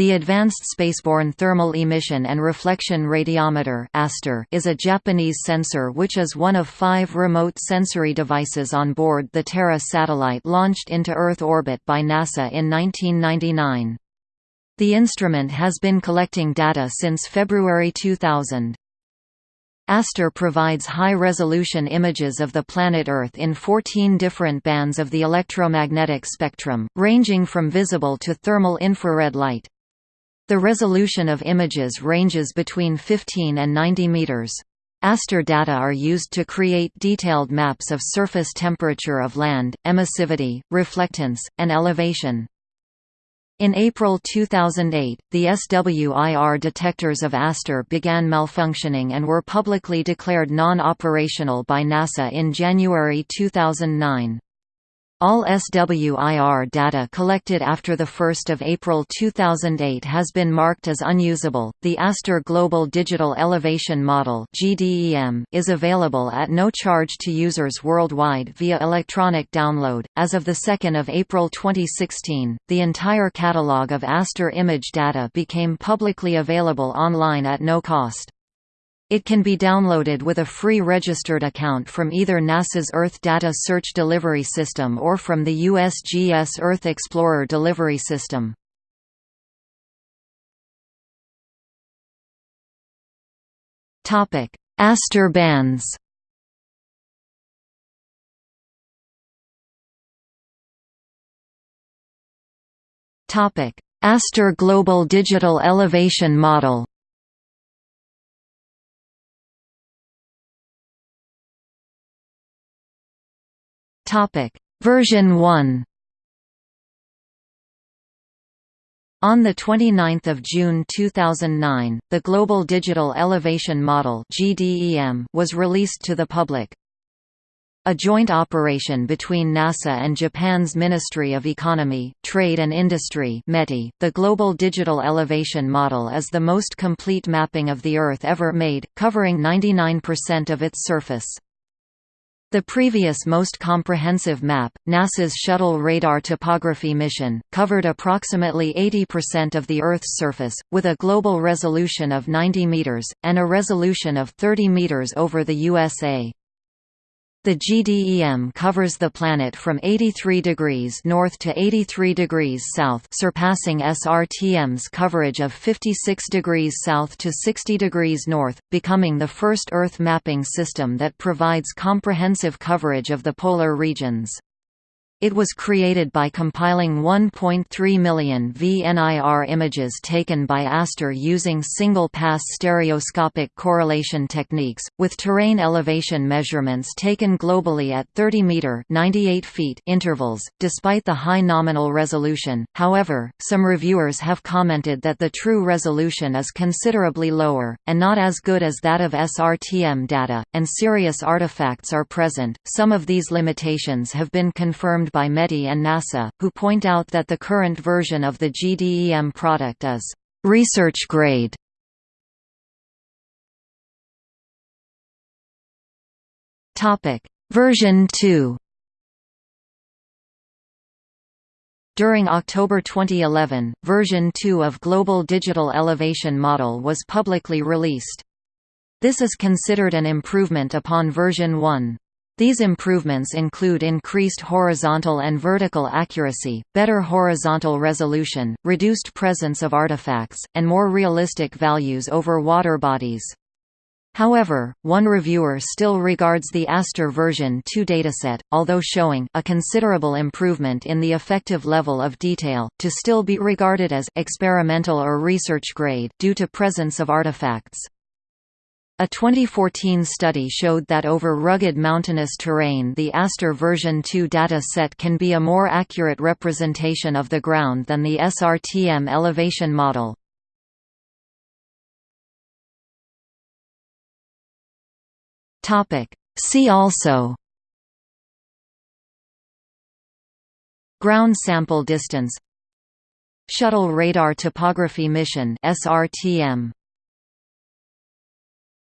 The Advanced Spaceborne Thermal Emission and Reflection Radiometer (ASTER) is a Japanese sensor which is one of five remote sensory devices on board the Terra satellite launched into Earth orbit by NASA in 1999. The instrument has been collecting data since February 2000. ASTER provides high-resolution images of the planet Earth in 14 different bands of the electromagnetic spectrum, ranging from visible to thermal infrared light. The resolution of images ranges between 15 and 90 meters. ASTER data are used to create detailed maps of surface temperature of land, emissivity, reflectance, and elevation. In April 2008, the SWIR detectors of ASTER began malfunctioning and were publicly declared non-operational by NASA in January 2009. All SWIR data collected after 1 April 2008 has been marked as unusable. The ASTER Global Digital Elevation Model is available at no charge to users worldwide via electronic download. As of the 2nd of April 2016, the entire catalog of ASTER image data became publicly available online at no cost. It can be downloaded with a free registered account from either NASA's Earth Data Search Delivery System or from the USGS Earth Explorer Delivery System. Aster bands Aster Global Digital Elevation Model Topic Version 1 On 29 June 2009, the Global Digital Elevation Model was released to the public. A joint operation between NASA and Japan's Ministry of Economy, Trade and Industry the Global Digital Elevation Model is the most complete mapping of the Earth ever made, covering 99% of its surface. The previous most comprehensive map, NASA's Shuttle Radar Topography mission, covered approximately 80% of the Earth's surface, with a global resolution of 90 meters, and a resolution of 30 meters over the USA. The GDEM covers the planet from 83 degrees north to 83 degrees south surpassing SRTM's coverage of 56 degrees south to 60 degrees north, becoming the first Earth mapping system that provides comprehensive coverage of the polar regions. It was created by compiling 1.3 million VNIR images taken by ASTER using single-pass stereoscopic correlation techniques, with terrain elevation measurements taken globally at 30-meter feet intervals. Despite the high nominal resolution, however, some reviewers have commented that the true resolution is considerably lower, and not as good as that of SRTM data, and serious artifacts are present. Some of these limitations have been confirmed by METI and NASA, who point out that the current version of the GDEM product is research grade. Topic: Version 2. During October 2011, version 2 of Global Digital Elevation Model was publicly released. This is considered an improvement upon version 1. These improvements include increased horizontal and vertical accuracy, better horizontal resolution, reduced presence of artifacts, and more realistic values over water bodies. However, one reviewer still regards the Aster version 2 dataset, although showing a considerable improvement in the effective level of detail, to still be regarded as experimental or research grade due to presence of artifacts. A 2014 study showed that over rugged mountainous terrain the Aster version 2 data set can be a more accurate representation of the ground than the SRTM elevation model. See also Ground sample distance Shuttle Radar Topography Mission SRTM